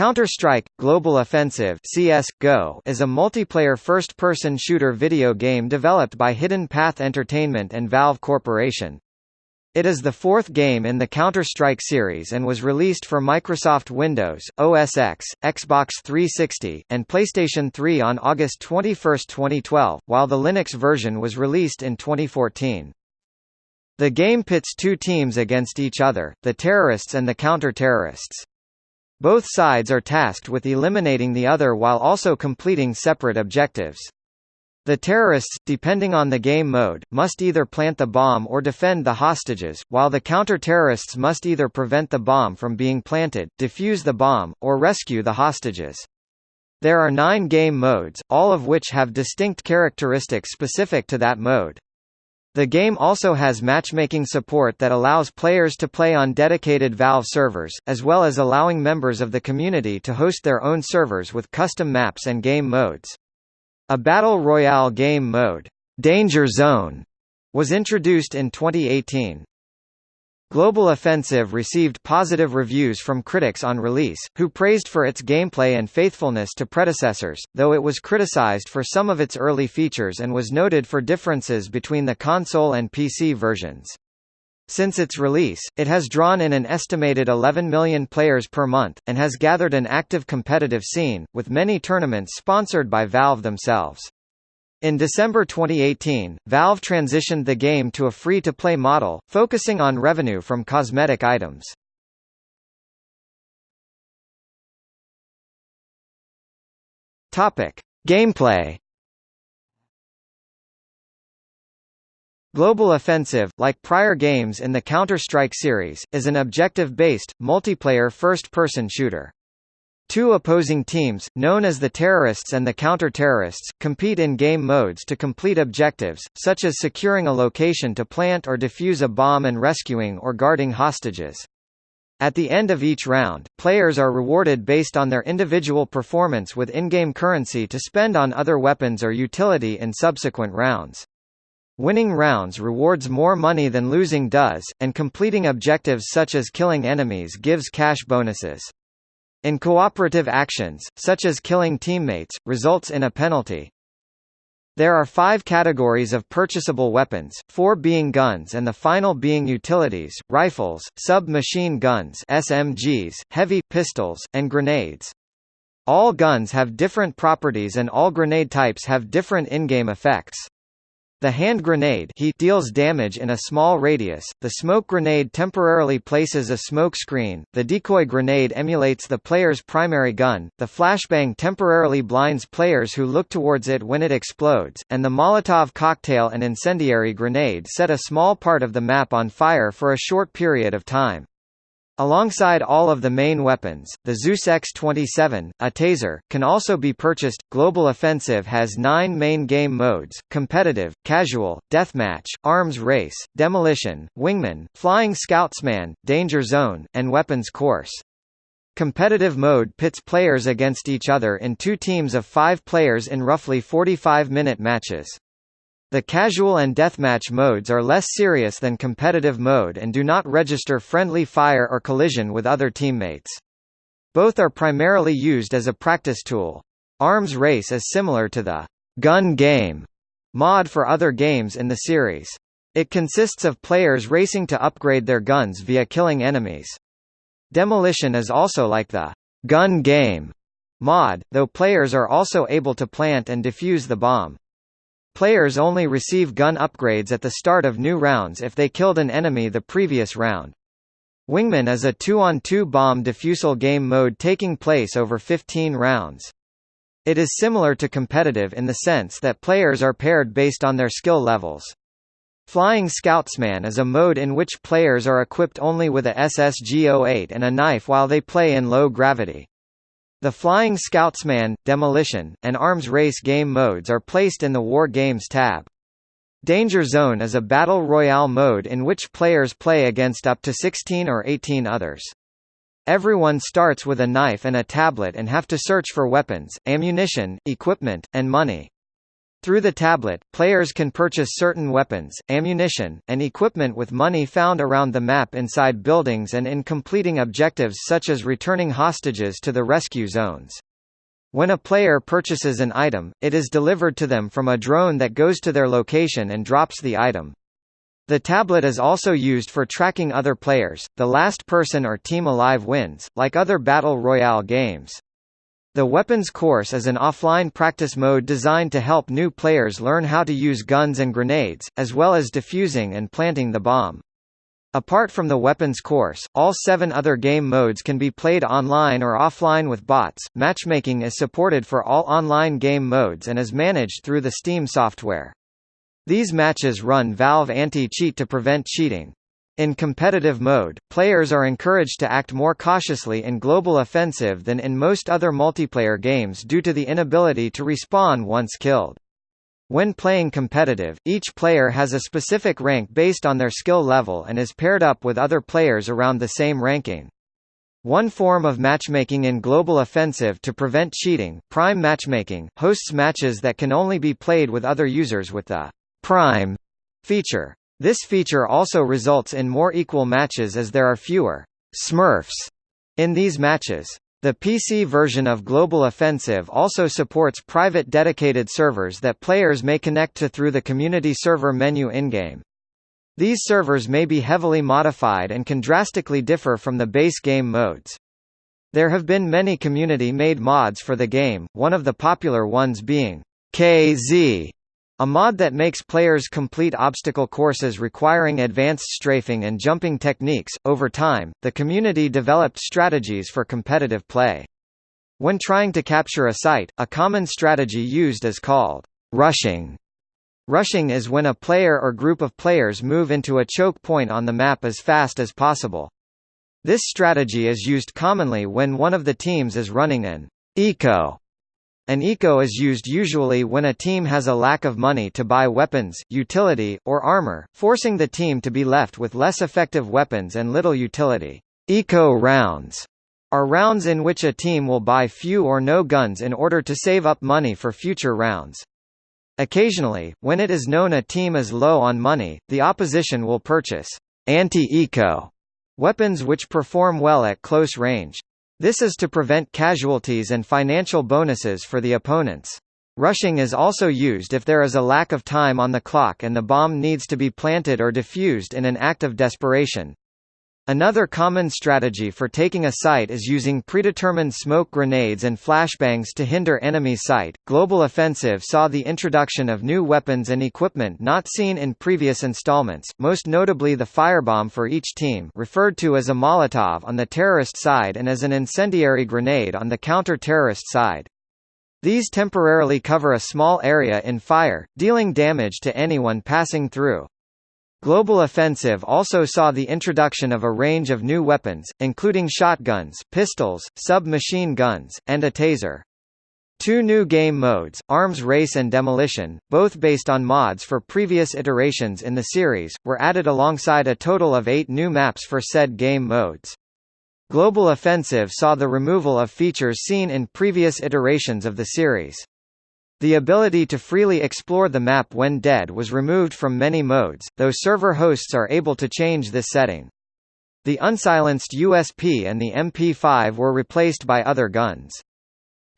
Counter-Strike – Global Offensive CS::GO is a multiplayer first-person shooter video game developed by Hidden Path Entertainment and Valve Corporation. It is the fourth game in the Counter-Strike series and was released for Microsoft Windows, OS X, Xbox 360, and PlayStation 3 on August 21, 2012, while the Linux version was released in 2014. The game pits two teams against each other, the terrorists and the counter-terrorists. Both sides are tasked with eliminating the other while also completing separate objectives. The terrorists, depending on the game mode, must either plant the bomb or defend the hostages, while the counter-terrorists must either prevent the bomb from being planted, defuse the bomb, or rescue the hostages. There are nine game modes, all of which have distinct characteristics specific to that mode. The game also has matchmaking support that allows players to play on dedicated Valve servers, as well as allowing members of the community to host their own servers with custom maps and game modes. A Battle Royale game mode, Danger Zone, was introduced in 2018. Global Offensive received positive reviews from critics on release, who praised for its gameplay and faithfulness to predecessors, though it was criticized for some of its early features and was noted for differences between the console and PC versions. Since its release, it has drawn in an estimated 11 million players per month, and has gathered an active competitive scene, with many tournaments sponsored by Valve themselves. In December 2018, Valve transitioned the game to a free-to-play model, focusing on revenue from cosmetic items. Topic: Gameplay Global Offensive, like prior games in the Counter-Strike series, is an objective-based, multiplayer first-person shooter. Two opposing teams, known as the terrorists and the counter-terrorists, compete in game modes to complete objectives, such as securing a location to plant or defuse a bomb and rescuing or guarding hostages. At the end of each round, players are rewarded based on their individual performance with in-game currency to spend on other weapons or utility in subsequent rounds. Winning rounds rewards more money than losing does, and completing objectives such as killing enemies gives cash bonuses. In cooperative actions, such as killing teammates, results in a penalty. There are five categories of purchasable weapons, four being guns and the final being utilities, rifles, sub-machine guns SMGs, heavy pistols, and grenades. All guns have different properties and all grenade types have different in-game effects. The hand grenade he deals damage in a small radius, the smoke grenade temporarily places a smoke screen, the decoy grenade emulates the player's primary gun, the flashbang temporarily blinds players who look towards it when it explodes, and the Molotov cocktail and incendiary grenade set a small part of the map on fire for a short period of time. Alongside all of the main weapons, the Zeus X-27, a taser, can also be purchased. Global Offensive has nine main game modes, competitive, casual, deathmatch, arms race, demolition, wingman, flying scoutsman, danger zone, and weapons course. Competitive mode pits players against each other in two teams of five players in roughly 45-minute matches. The casual and deathmatch modes are less serious than competitive mode and do not register friendly fire or collision with other teammates. Both are primarily used as a practice tool. Arms Race is similar to the gun game mod for other games in the series. It consists of players racing to upgrade their guns via killing enemies. Demolition is also like the gun game mod, though players are also able to plant and defuse the bomb. Players only receive gun upgrades at the start of new rounds if they killed an enemy the previous round. Wingman is a 2-on-2 bomb defusal game mode taking place over 15 rounds. It is similar to competitive in the sense that players are paired based on their skill levels. Flying Scoutsman is a mode in which players are equipped only with a SSG-08 and a knife while they play in low gravity. The Flying Scoutsman, Demolition, and Arms Race game modes are placed in the War Games tab. Danger Zone is a battle royale mode in which players play against up to 16 or 18 others. Everyone starts with a knife and a tablet and have to search for weapons, ammunition, equipment, and money. Through the tablet, players can purchase certain weapons, ammunition, and equipment with money found around the map inside buildings and in completing objectives such as returning hostages to the rescue zones. When a player purchases an item, it is delivered to them from a drone that goes to their location and drops the item. The tablet is also used for tracking other players, the last person or team alive wins, like other Battle Royale games. The Weapons Course is an offline practice mode designed to help new players learn how to use guns and grenades, as well as defusing and planting the bomb. Apart from the Weapons Course, all seven other game modes can be played online or offline with bots. Matchmaking is supported for all online game modes and is managed through the Steam software. These matches run Valve anti-cheat to prevent cheating. In competitive mode, players are encouraged to act more cautiously in Global Offensive than in most other multiplayer games due to the inability to respawn once killed. When playing competitive, each player has a specific rank based on their skill level and is paired up with other players around the same ranking. One form of matchmaking in Global Offensive to prevent cheating, Prime Matchmaking, hosts matches that can only be played with other users with the Prime feature. This feature also results in more equal matches as there are fewer Smurfs in these matches. The PC version of Global Offensive also supports private dedicated servers that players may connect to through the community server menu in-game. These servers may be heavily modified and can drastically differ from the base game modes. There have been many community-made mods for the game, one of the popular ones being KZ, a mod that makes players complete obstacle courses requiring advanced strafing and jumping techniques. Over time, the community developed strategies for competitive play. When trying to capture a site, a common strategy used is called rushing. Rushing is when a player or group of players move into a choke point on the map as fast as possible. This strategy is used commonly when one of the teams is running an eco an eco is used usually when a team has a lack of money to buy weapons, utility, or armor, forcing the team to be left with less effective weapons and little utility. Eco rounds are rounds in which a team will buy few or no guns in order to save up money for future rounds. Occasionally, when it is known a team is low on money, the opposition will purchase anti-eco weapons which perform well at close range. This is to prevent casualties and financial bonuses for the opponents. Rushing is also used if there is a lack of time on the clock and the bomb needs to be planted or defused in an act of desperation. Another common strategy for taking a site is using predetermined smoke grenades and flashbangs to hinder enemy sight. Global Offensive saw the introduction of new weapons and equipment not seen in previous installments, most notably the firebomb for each team, referred to as a Molotov on the terrorist side and as an incendiary grenade on the counter-terrorist side. These temporarily cover a small area in fire, dealing damage to anyone passing through. Global Offensive also saw the introduction of a range of new weapons, including shotguns, pistols, submachine guns, and a taser. Two new game modes, Arms Race and Demolition, both based on mods for previous iterations in the series, were added alongside a total of eight new maps for said game modes. Global Offensive saw the removal of features seen in previous iterations of the series. The ability to freely explore the map when dead was removed from many modes, though server hosts are able to change this setting. The unsilenced USP and the MP5 were replaced by other guns.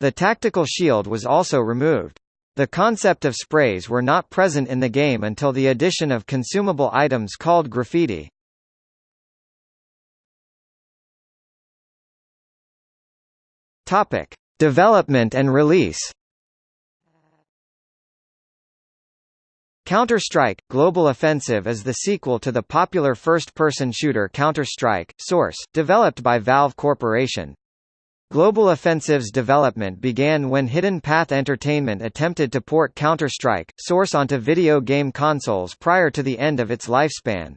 The tactical shield was also removed. The concept of sprays were not present in the game until the addition of consumable items called graffiti. Development and release. Counter-Strike – Global Offensive is the sequel to the popular first-person shooter Counter-Strike – Source, developed by Valve Corporation. Global Offensive's development began when Hidden Path Entertainment attempted to port Counter-Strike – Source onto video game consoles prior to the end of its lifespan.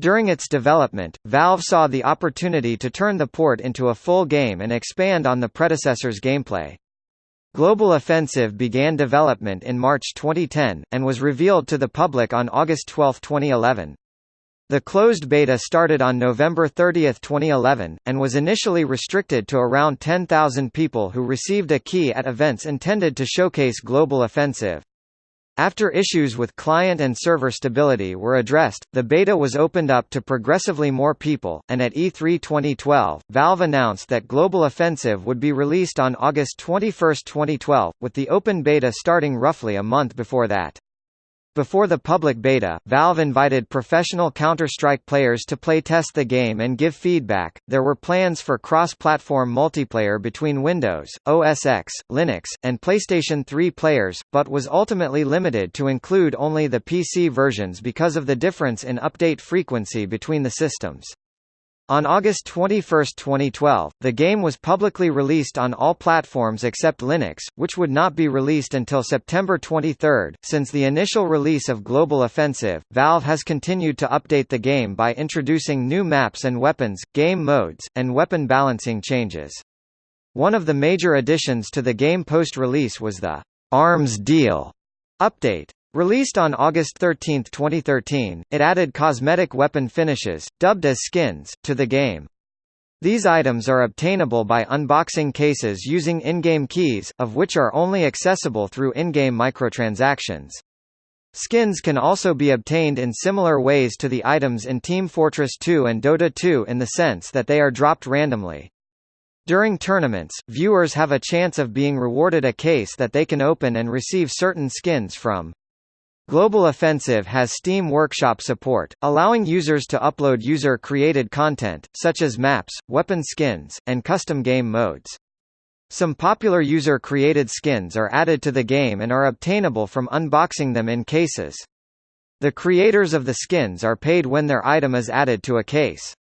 During its development, Valve saw the opportunity to turn the port into a full game and expand on the predecessor's gameplay. Global Offensive began development in March 2010, and was revealed to the public on August 12, 2011. The closed beta started on November 30, 2011, and was initially restricted to around 10,000 people who received a key at events intended to showcase Global Offensive. After issues with client and server stability were addressed, the beta was opened up to progressively more people, and at E3 2012, Valve announced that Global Offensive would be released on August 21, 2012, with the open beta starting roughly a month before that. Before the public beta, Valve invited professional Counter-Strike players to playtest the game and give feedback. There were plans for cross-platform multiplayer between Windows, OS X, Linux, and PlayStation 3 players, but was ultimately limited to include only the PC versions because of the difference in update frequency between the systems. On August 21, 2012, the game was publicly released on all platforms except Linux, which would not be released until September 23. Since the initial release of Global Offensive, Valve has continued to update the game by introducing new maps and weapons, game modes, and weapon balancing changes. One of the major additions to the game post-release was the Arms Deal update. Released on August 13, 2013, it added cosmetic weapon finishes, dubbed as skins, to the game. These items are obtainable by unboxing cases using in-game keys, of which are only accessible through in-game microtransactions. Skins can also be obtained in similar ways to the items in Team Fortress 2 and Dota 2 in the sense that they are dropped randomly. During tournaments, viewers have a chance of being rewarded a case that they can open and receive certain skins from. Global Offensive has Steam Workshop support, allowing users to upload user-created content, such as maps, weapon skins, and custom game modes. Some popular user-created skins are added to the game and are obtainable from unboxing them in cases. The creators of the skins are paid when their item is added to a case.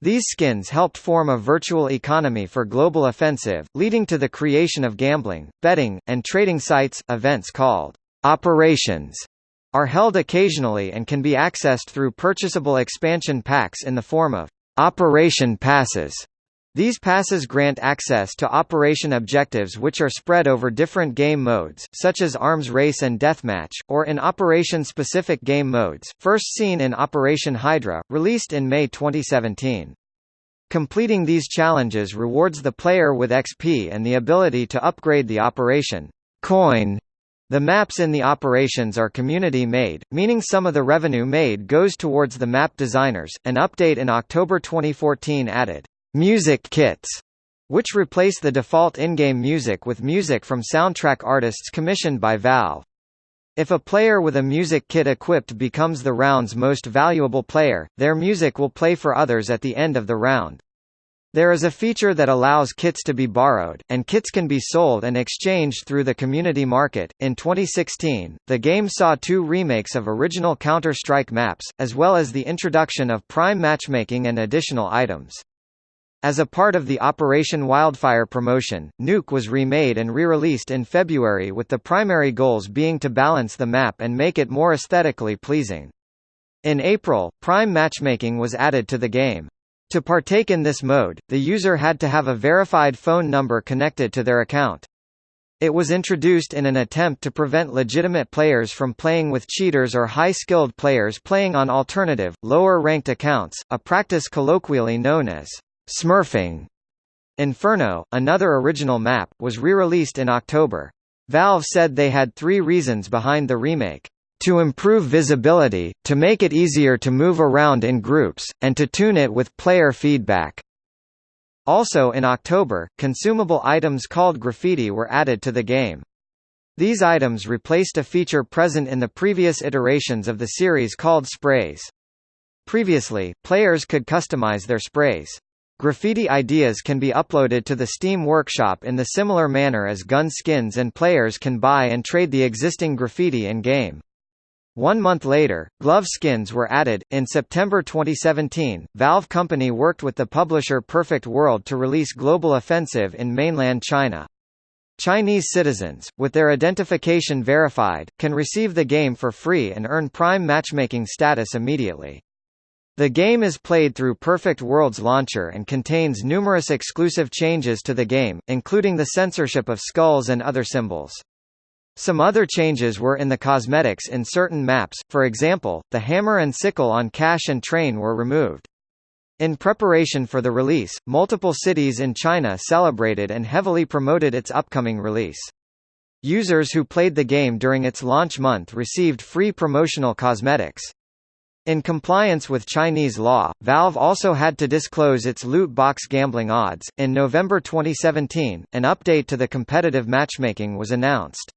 These skins helped form a virtual economy for Global Offensive, leading to the creation of gambling, betting, and trading sites, events called Operations are held occasionally and can be accessed through purchasable expansion packs in the form of Operation Passes. These passes grant access to operation objectives which are spread over different game modes, such as Arms Race and Deathmatch, or in operation-specific game modes, first seen in Operation Hydra, released in May 2017. Completing these challenges rewards the player with XP and the ability to upgrade the operation coin the maps in the operations are community-made, meaning some of the revenue made goes towards the map designers. An update in October 2014 added music kits, which replace the default in-game music with music from soundtrack artists commissioned by Valve. If a player with a music kit equipped becomes the round's most valuable player, their music will play for others at the end of the round. There is a feature that allows kits to be borrowed, and kits can be sold and exchanged through the community market. In 2016, the game saw two remakes of original Counter Strike maps, as well as the introduction of Prime matchmaking and additional items. As a part of the Operation Wildfire promotion, Nuke was remade and re-released in February with the primary goals being to balance the map and make it more aesthetically pleasing. In April, Prime matchmaking was added to the game. To partake in this mode, the user had to have a verified phone number connected to their account. It was introduced in an attempt to prevent legitimate players from playing with cheaters or high-skilled players playing on alternative, lower-ranked accounts, a practice colloquially known as smurfing. Inferno, another original map, was re-released in October. Valve said they had three reasons behind the remake to improve visibility, to make it easier to move around in groups, and to tune it with player feedback. Also in October, consumable items called graffiti were added to the game. These items replaced a feature present in the previous iterations of the series called sprays. Previously, players could customize their sprays. Graffiti ideas can be uploaded to the Steam Workshop in the similar manner as gun skins and players can buy and trade the existing graffiti in-game. One month later, glove skins were added. In September 2017, Valve Company worked with the publisher Perfect World to release Global Offensive in mainland China. Chinese citizens, with their identification verified, can receive the game for free and earn Prime matchmaking status immediately. The game is played through Perfect World's launcher and contains numerous exclusive changes to the game, including the censorship of skulls and other symbols. Some other changes were in the cosmetics in certain maps, for example, the hammer and sickle on Cache and train were removed. In preparation for the release, multiple cities in China celebrated and heavily promoted its upcoming release. Users who played the game during its launch month received free promotional cosmetics. In compliance with Chinese law, Valve also had to disclose its loot box gambling odds. In November 2017, an update to the competitive matchmaking was announced.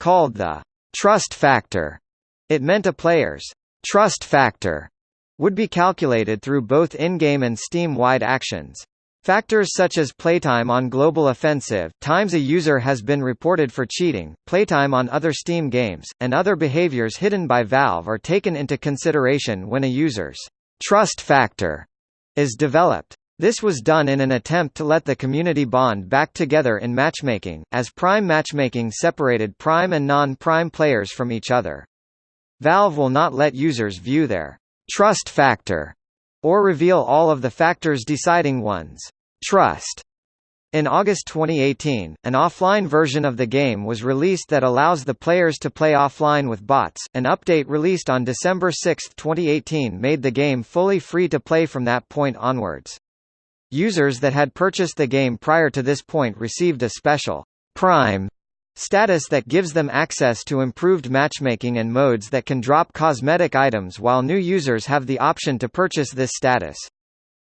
Called the trust factor, it meant a player's trust factor would be calculated through both in-game and Steam-wide actions. Factors such as playtime on Global Offensive, times a user has been reported for cheating, playtime on other Steam games, and other behaviors hidden by Valve are taken into consideration when a user's trust factor is developed. This was done in an attempt to let the community bond back together in matchmaking, as Prime matchmaking separated Prime and non-Prime players from each other. Valve will not let users view their trust factor or reveal all of the factors deciding one's trust. In August 2018, an offline version of the game was released that allows the players to play offline with bots. An update released on December 6, 2018 made the game fully free to play from that point onwards. Users that had purchased the game prior to this point received a special Prime status that gives them access to improved matchmaking and modes that can drop cosmetic items while new users have the option to purchase this status.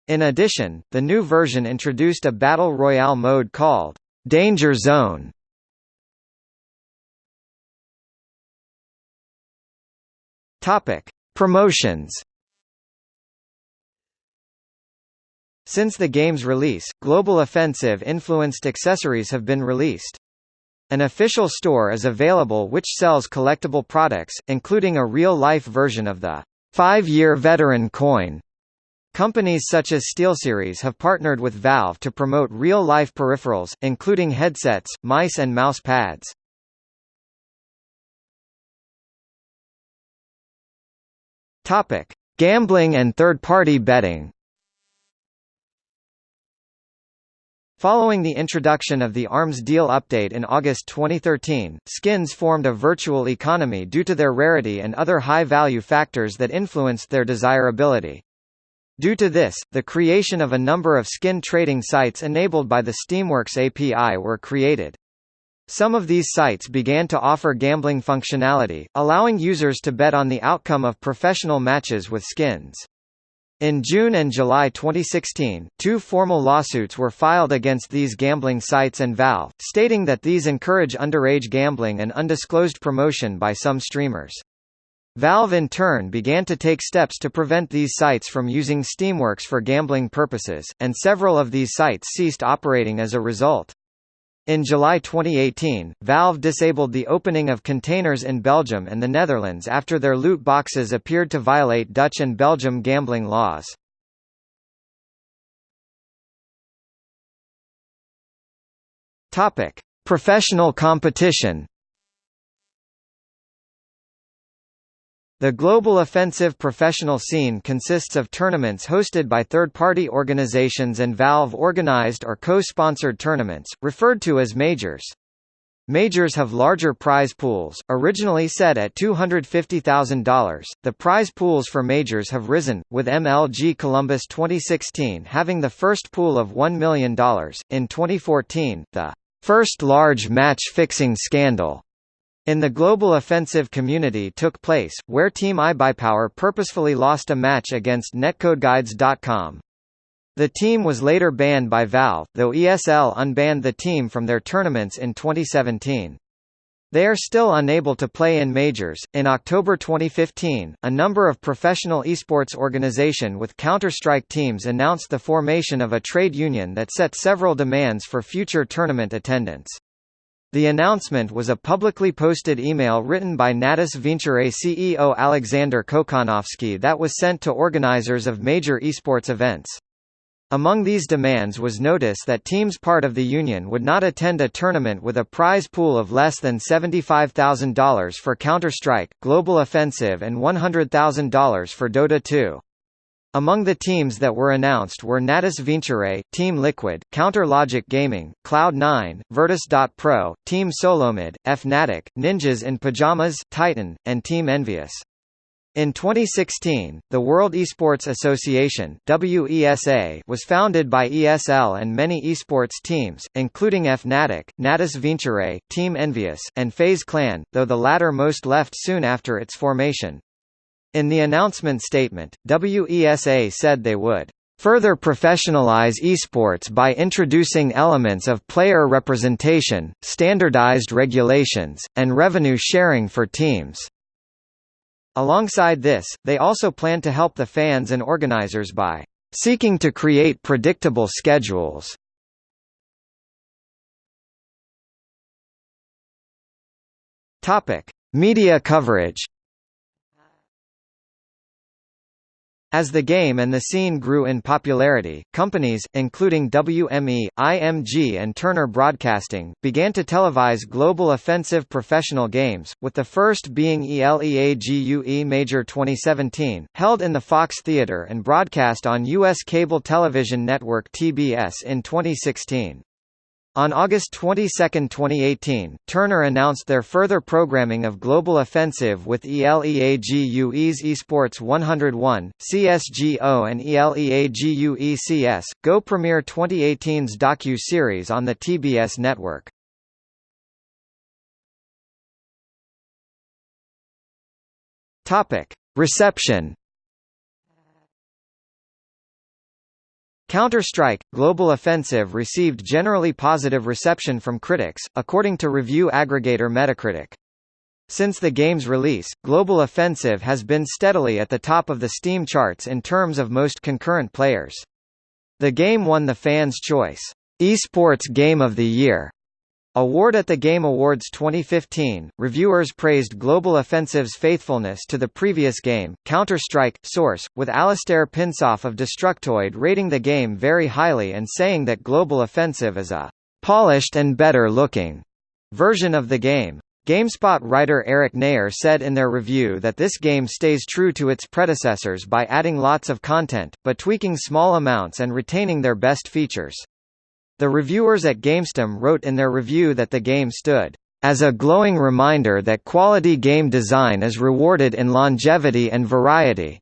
In addition, the new version introduced a Battle Royale mode called Danger Zone. Topic: Promotions. Since the game's release, Global Offensive influenced accessories have been released. An official store is available which sells collectible products, including a real-life version of the five-year veteran coin. Companies such as SteelSeries have partnered with Valve to promote real-life peripherals, including headsets, mice and mouse pads. Gambling and third-party betting. Following the introduction of the ARMS deal update in August 2013, skins formed a virtual economy due to their rarity and other high-value factors that influenced their desirability. Due to this, the creation of a number of skin trading sites enabled by the Steamworks API were created. Some of these sites began to offer gambling functionality, allowing users to bet on the outcome of professional matches with skins. In June and July 2016, two formal lawsuits were filed against these gambling sites and Valve, stating that these encourage underage gambling and undisclosed promotion by some streamers. Valve in turn began to take steps to prevent these sites from using Steamworks for gambling purposes, and several of these sites ceased operating as a result. In July 2018, Valve disabled the opening of containers in Belgium and the Netherlands after their loot boxes appeared to violate Dutch and Belgium gambling laws. Topic: Professional competition. The Global Offensive professional scene consists of tournaments hosted by third-party organizations and Valve-organized or co-sponsored tournaments, referred to as majors. Majors have larger prize pools, originally set at $250,000. The prize pools for majors have risen, with MLG Columbus 2016 having the first pool of $1 million. In 2014, the first large match fixing scandal in the global offensive community took place, where Team iBuyPower purposefully lost a match against NetCodeGuides.com. The team was later banned by Valve, though ESL unbanned the team from their tournaments in 2017. They are still unable to play in majors. In October 2015, a number of professional esports organization with Counter-Strike teams announced the formation of a trade union that set several demands for future tournament attendance. The announcement was a publicly posted email written by Natus Vincere CEO Alexander Kokhanovsky that was sent to organizers of major esports events. Among these demands was notice that teams part of the union would not attend a tournament with a prize pool of less than $75,000 for Counter-Strike, Global Offensive and $100,000 for Dota 2. Among the teams that were announced were Natus Vincere, Team Liquid, Counter Logic Gaming, Cloud9, Virtus.pro, Team Solomid, Fnatic, Ninjas in Pajamas, Titan, and Team Envious. In 2016, the World Esports Association WESA was founded by ESL and many esports teams, including Fnatic, Natus Vincere, Team Envious, and FaZe Clan, though the latter most left soon after its formation. In the announcement statement, WESA said they would further professionalize esports by introducing elements of player representation, standardized regulations, and revenue sharing for teams. Alongside this, they also plan to help the fans and organizers by seeking to create predictable schedules. Topic: Media coverage. As the game and the scene grew in popularity, companies, including WME, IMG and Turner Broadcasting, began to televise global offensive professional games, with the first being ELEAGUE Major 2017, held in the Fox Theater and broadcast on U.S. cable television network TBS in 2016. On August 22, 2018, Turner announced their further programming of Global Offensive with ELEAGUE's Esports 101, CSGO and ELEAGUE CS, Go premiere 2018's docu-series on the TBS network. Reception Counter-Strike – Global Offensive received generally positive reception from critics, according to review aggregator Metacritic. Since the game's release, Global Offensive has been steadily at the top of the Steam charts in terms of most concurrent players. The game won the Fans' Choice Esports Game of the Year Award at the Game Awards 2015, reviewers praised Global Offensive's faithfulness to the previous game, Counter-Strike, Source, with Allistair Pinsof of Destructoid rating the game very highly and saying that Global Offensive is a «polished and better-looking» version of the game. GameSpot writer Eric Neher said in their review that this game stays true to its predecessors by adding lots of content, but tweaking small amounts and retaining their best features. The reviewers at GamesTM wrote in their review that the game stood as a glowing reminder that quality game design is rewarded in longevity and variety.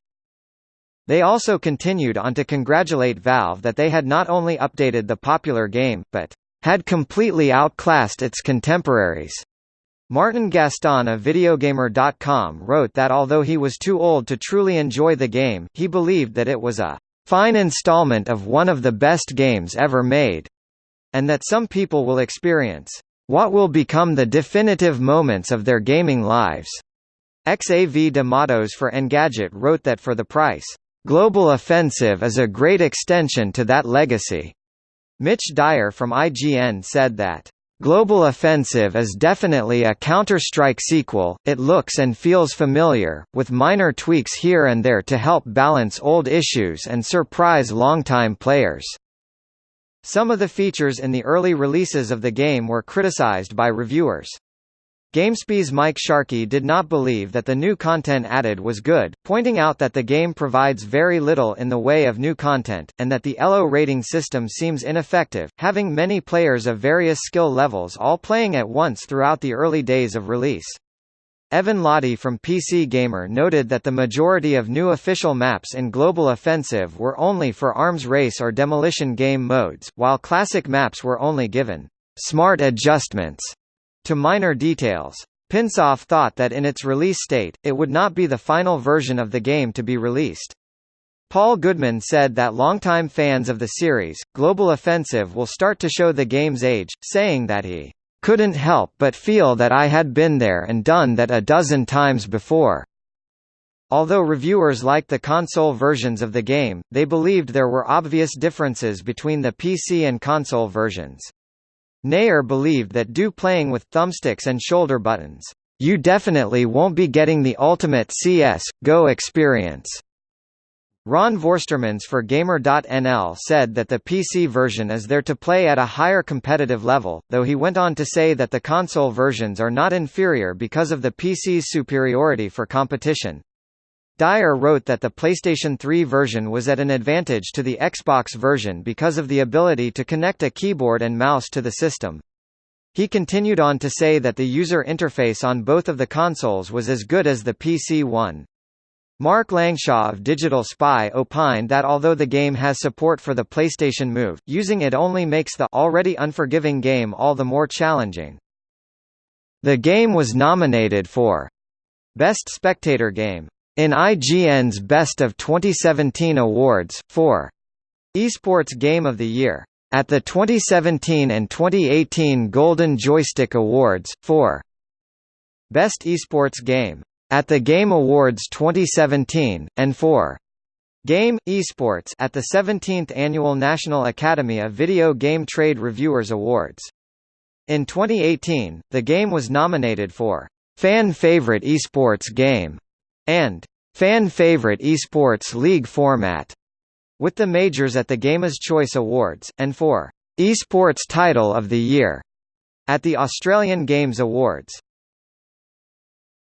They also continued on to congratulate Valve that they had not only updated the popular game, but had completely outclassed its contemporaries. Martin Gaston of Videogamer.com wrote that although he was too old to truly enjoy the game, he believed that it was a fine installment of one of the best games ever made and that some people will experience what will become the definitive moments of their gaming lives. Xav de Matos for Engadget wrote that for the price, Global Offensive is a great extension to that legacy. Mitch Dyer from IGN said that, Global Offensive is definitely a Counter-Strike sequel, it looks and feels familiar, with minor tweaks here and there to help balance old issues and surprise longtime players. Some of the features in the early releases of the game were criticized by reviewers. GameSpy's Mike Sharkey did not believe that the new content added was good, pointing out that the game provides very little in the way of new content, and that the ELO rating system seems ineffective, having many players of various skill levels all playing at once throughout the early days of release. Evan Lahti from PC Gamer noted that the majority of new official maps in Global Offensive were only for Arms Race or Demolition game modes, while classic maps were only given smart adjustments to minor details. Pinsof thought that in its release state, it would not be the final version of the game to be released. Paul Goodman said that longtime fans of the series, Global Offensive will start to show the game's age, saying that he couldn't help but feel that I had been there and done that a dozen times before. Although reviewers liked the console versions of the game, they believed there were obvious differences between the PC and console versions. Neher believed that due playing with thumbsticks and shoulder buttons, you definitely won't be getting the ultimate CS GO experience. Ron Vorstermans for Gamer.nl said that the PC version is there to play at a higher competitive level, though he went on to say that the console versions are not inferior because of the PC's superiority for competition. Dyer wrote that the PlayStation 3 version was at an advantage to the Xbox version because of the ability to connect a keyboard and mouse to the system. He continued on to say that the user interface on both of the consoles was as good as the PC one. Mark Langshaw of Digital Spy opined that although the game has support for the PlayStation Move, using it only makes the already unforgiving game all the more challenging. The game was nominated for Best Spectator Game in IGN's Best of 2017 awards, for Esports Game of the Year at the 2017 and 2018 Golden Joystick Awards, for Best Esports Game at the Game Awards 2017, and for Game Esports at the 17th Annual National Academy of Video Game Trade Reviewers Awards. In 2018, the game was nominated for Fan Favorite Esports Game and Fan Favorite Esports League Format with the majors at the Gamers' Choice Awards, and for Esports Title of the Year at the Australian Games Awards.